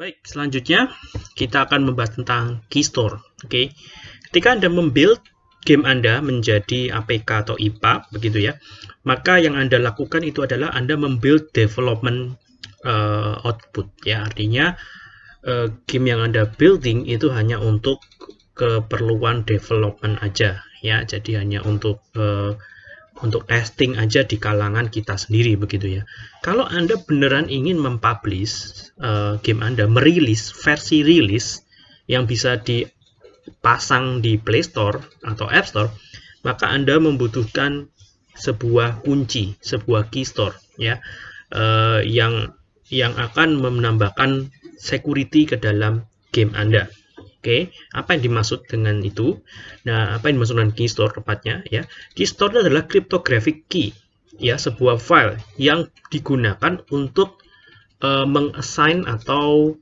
Baik, selanjutnya kita akan membahas tentang keystore. Oke, okay. ketika Anda membuild game Anda menjadi APK atau IPA, begitu ya, maka yang Anda lakukan itu adalah Anda membuild development uh, output. Ya, artinya uh, game yang Anda building itu hanya untuk keperluan development aja, ya. Jadi hanya untuk uh, untuk testing aja di kalangan kita sendiri begitu ya. Kalau Anda beneran ingin mempublish uh, game Anda, merilis versi rilis yang bisa dipasang di Play Store atau App Store, maka Anda membutuhkan sebuah kunci, sebuah key store ya uh, yang yang akan menambahkan security ke dalam game Anda. Oke, okay. apa yang dimaksud dengan itu? Nah, apa yang dimaksud dengan key store tepatnya ya? Key store adalah cryptographic key, ya, sebuah file yang digunakan untuk uh, mengassign atau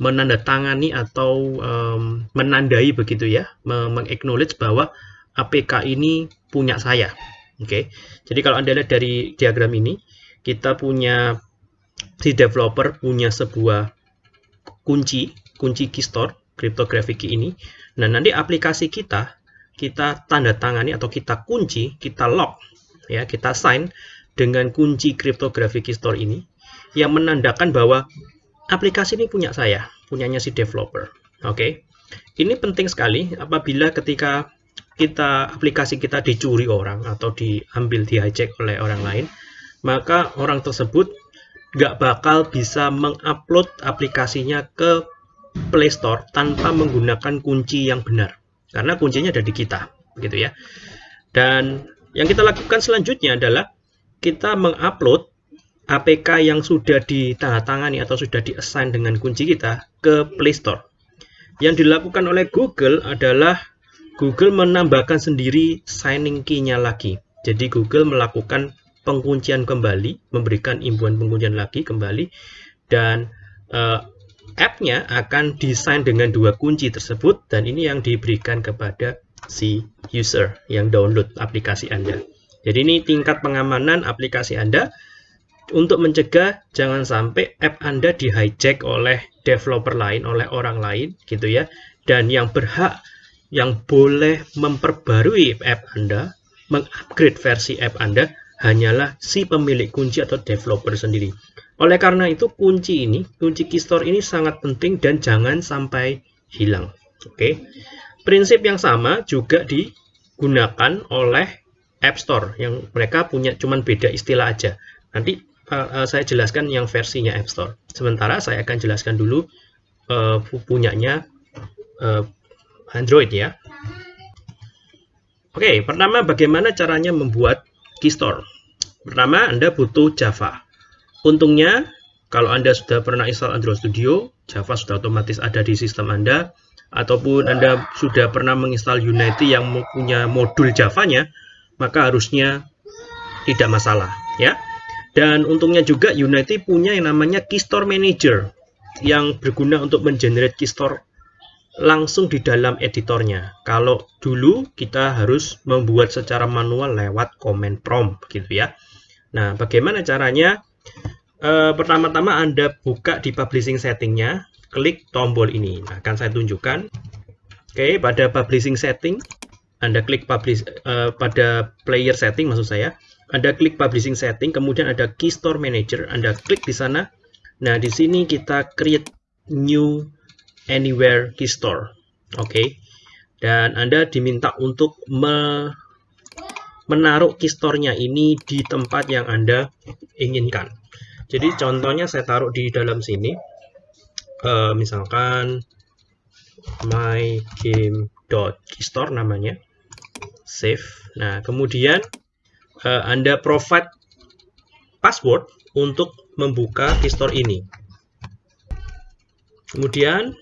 menandatangani atau um, menandai begitu ya, mengaknowledge bahwa APK ini punya saya. Oke. Okay. Jadi kalau Anda lihat dari diagram ini, kita punya si developer punya sebuah kunci, kunci key store cryptographic key ini. Nah, nanti aplikasi kita kita tanda tangani atau kita kunci, kita lock ya, kita sign dengan kunci cryptographic key store ini yang menandakan bahwa aplikasi ini punya saya, punyanya si developer. Oke. Okay? Ini penting sekali apabila ketika kita aplikasi kita dicuri orang atau diambil di hijack oleh orang lain, maka orang tersebut nggak bakal bisa mengupload aplikasinya ke Play Store tanpa menggunakan kunci yang benar. Karena kuncinya ada di kita, gitu ya. Dan yang kita lakukan selanjutnya adalah kita mengupload APK yang sudah ditandatangani atau sudah diassign dengan kunci kita ke Play Store. Yang dilakukan oleh Google adalah Google menambahkan sendiri signing key-nya lagi. Jadi Google melakukan penguncian kembali, memberikan imbuhan penguncian lagi kembali, dan uh, app-nya akan desain dengan dua kunci tersebut dan ini yang diberikan kepada si user yang download aplikasi Anda. Jadi ini tingkat pengamanan aplikasi Anda untuk mencegah jangan sampai app Anda di hijack oleh developer lain, oleh orang lain gitu ya. Dan yang berhak yang boleh memperbarui app Anda, mengupgrade versi app Anda hanyalah si pemilik kunci atau developer sendiri. Oleh karena itu kunci ini, kunci keystore ini sangat penting dan jangan sampai hilang. Oke. Prinsip yang sama juga digunakan oleh App Store yang mereka punya cuman beda istilah aja. Nanti uh, saya jelaskan yang versinya App Store. Sementara saya akan jelaskan dulu uh, punyanya uh, Android ya. Oke, pertama bagaimana caranya membuat keystore. Pertama, Anda butuh Java. Untungnya, kalau Anda sudah pernah install Android Studio, Java sudah otomatis ada di sistem Anda, ataupun Anda sudah pernah menginstal Unity yang punya modul Java-nya, maka harusnya tidak masalah. ya. Dan untungnya juga Unity punya yang namanya Keystore Manager, yang berguna untuk mengenerate keystore langsung di dalam editornya. Kalau dulu kita harus membuat secara manual lewat command prompt gitu ya. Nah, bagaimana caranya? Uh, pertama-tama Anda buka di publishing settingnya, klik tombol ini. Nah, akan saya tunjukkan. Oke, pada publishing setting, Anda klik publish uh, pada player setting maksud saya. Anda klik publishing setting, kemudian ada key store manager, Anda klik di sana. Nah, di sini kita create new anywhere key store. Oke. Dan Anda diminta untuk me menaruh key store-nya ini di tempat yang Anda inginkan. Jadi contohnya saya taruh di dalam sini. Uh, misalkan my game.keystore namanya. Save. Nah, kemudian uh, Anda provide password untuk membuka keystore ini. Kemudian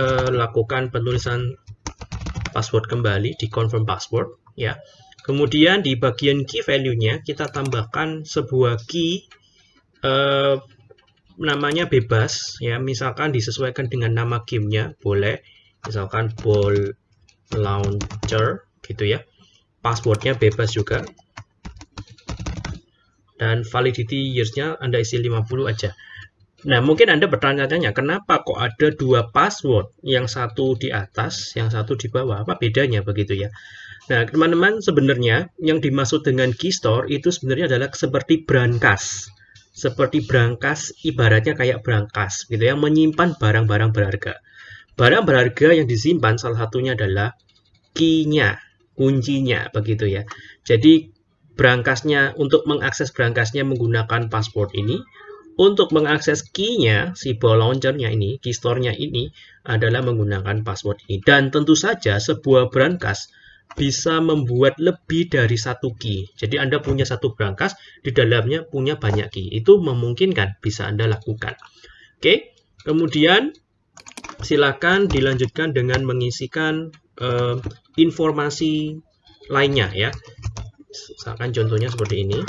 uh, lakukan penulisan password kembali di confirm password ya. Kemudian di bagian key value-nya kita tambahkan sebuah key eh, namanya bebas ya misalkan disesuaikan dengan nama gamenya boleh misalkan ball launcher gitu ya passwordnya bebas juga dan validity years-nya anda isi 50 aja Nah, mungkin Anda bertanya-tanya, kenapa kok ada dua password, yang satu di atas, yang satu di bawah? Apa bedanya begitu ya? Nah, teman-teman, sebenarnya yang dimaksud dengan key store itu sebenarnya adalah seperti brankas. Seperti brankas, ibaratnya kayak brankas, gitu ya, menyimpan barang-barang berharga. Barang berharga yang disimpan salah satunya adalah key-nya, kuncinya, begitu ya. Jadi, brankasnya, untuk mengakses brankasnya menggunakan password ini, untuk mengakses key-nya, si ball launcher-nya ini, key store-nya ini adalah menggunakan password ini. Dan tentu saja sebuah brankas bisa membuat lebih dari satu key. Jadi Anda punya satu brankas, di dalamnya punya banyak key. Itu memungkinkan, bisa Anda lakukan. Oke, kemudian silakan dilanjutkan dengan mengisikan uh, informasi lainnya ya. Misalkan contohnya seperti ini.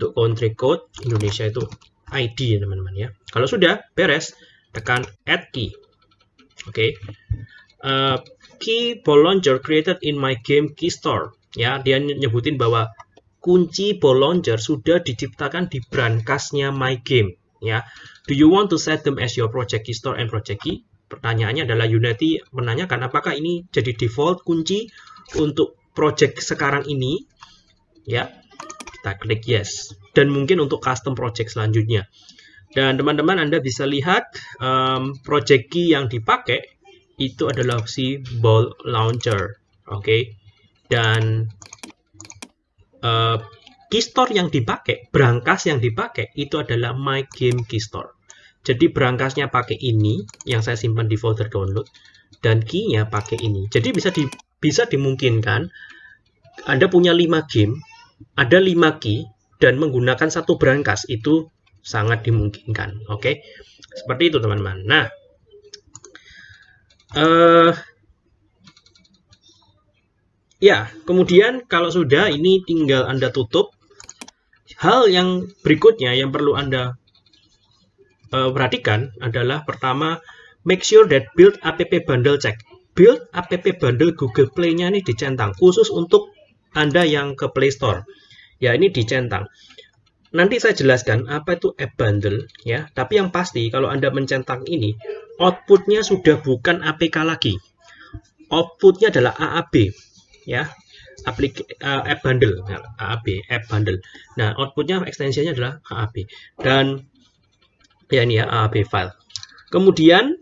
untuk country code Indonesia itu ID ya teman-teman ya. Kalau sudah beres, tekan add key. Oke. Okay. Uh, key ball launcher created in my game key store. Ya, dia nyebutin bahwa kunci ball launcher sudah diciptakan di brankasnya my game. Ya. Do you want to set them as your project key store and project key? Pertanyaannya adalah Unity menanyakan apakah ini jadi default kunci untuk project sekarang ini ya kita klik yes. Dan mungkin untuk custom project selanjutnya. Dan teman-teman Anda bisa lihat um, project key yang dipakai itu adalah si ball launcher. Oke. Okay? Dan uh, keystore yang dipakai, brankas yang dipakai itu adalah my game keystore. Jadi brankasnya pakai ini yang saya simpan di folder download dan key-nya pakai ini. Jadi bisa di, bisa dimungkinkan Anda punya 5 game ada 5 key dan menggunakan satu brankas itu sangat dimungkinkan. Oke, seperti itu teman-teman. Nah, uh, ya kemudian kalau sudah ini tinggal anda tutup. Hal yang berikutnya yang perlu anda uh, perhatikan adalah pertama make sure that build app bundle check. Build app bundle Google Play-nya ini dicentang khusus untuk anda yang ke Play Store. Ya, ini dicentang. Nanti saya jelaskan apa itu app bundle ya. Tapi yang pasti kalau Anda mencentang ini, outputnya sudah bukan APK lagi. Outputnya adalah AAB ya. Aplik uh, app bundle, AAB, app bundle. Nah, outputnya ekstensinya adalah AAB. Dan ya ini ya AAB file. Kemudian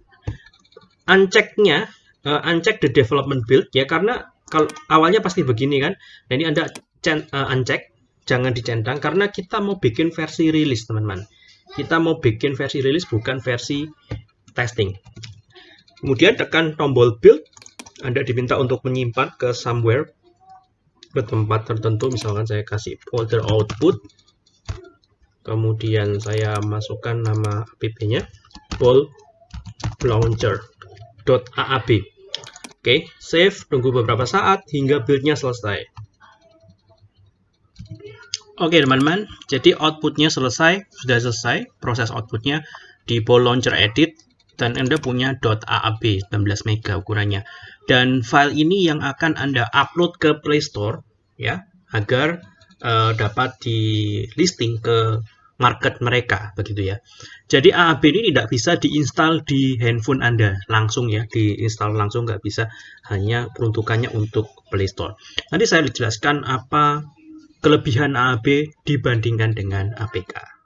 unchecknya, uh, uncheck the development build ya karena kalau awalnya pasti begini kan. Nah ini Anda uh, uncheck, jangan dicentang karena kita mau bikin versi rilis teman-teman. Kita mau bikin versi rilis bukan versi testing. Kemudian tekan tombol build. Anda diminta untuk menyimpan ke somewhere ke tempat tertentu misalkan saya kasih folder output kemudian saya masukkan nama app-nya ball launcher.aab Oke, save, tunggu beberapa saat hingga build-nya selesai. Oke teman-teman, jadi outputnya selesai, sudah selesai proses outputnya di Ball Launcher Edit dan Anda punya .aab 19 MB ukurannya. Dan file ini yang akan Anda upload ke Play Store ya, agar uh, dapat di listing ke market mereka begitu ya. Jadi AAB ini tidak bisa diinstal di handphone Anda langsung ya, diinstal langsung nggak bisa, hanya peruntukannya untuk Play Store. Nanti saya jelaskan apa kelebihan AAB dibandingkan dengan APK.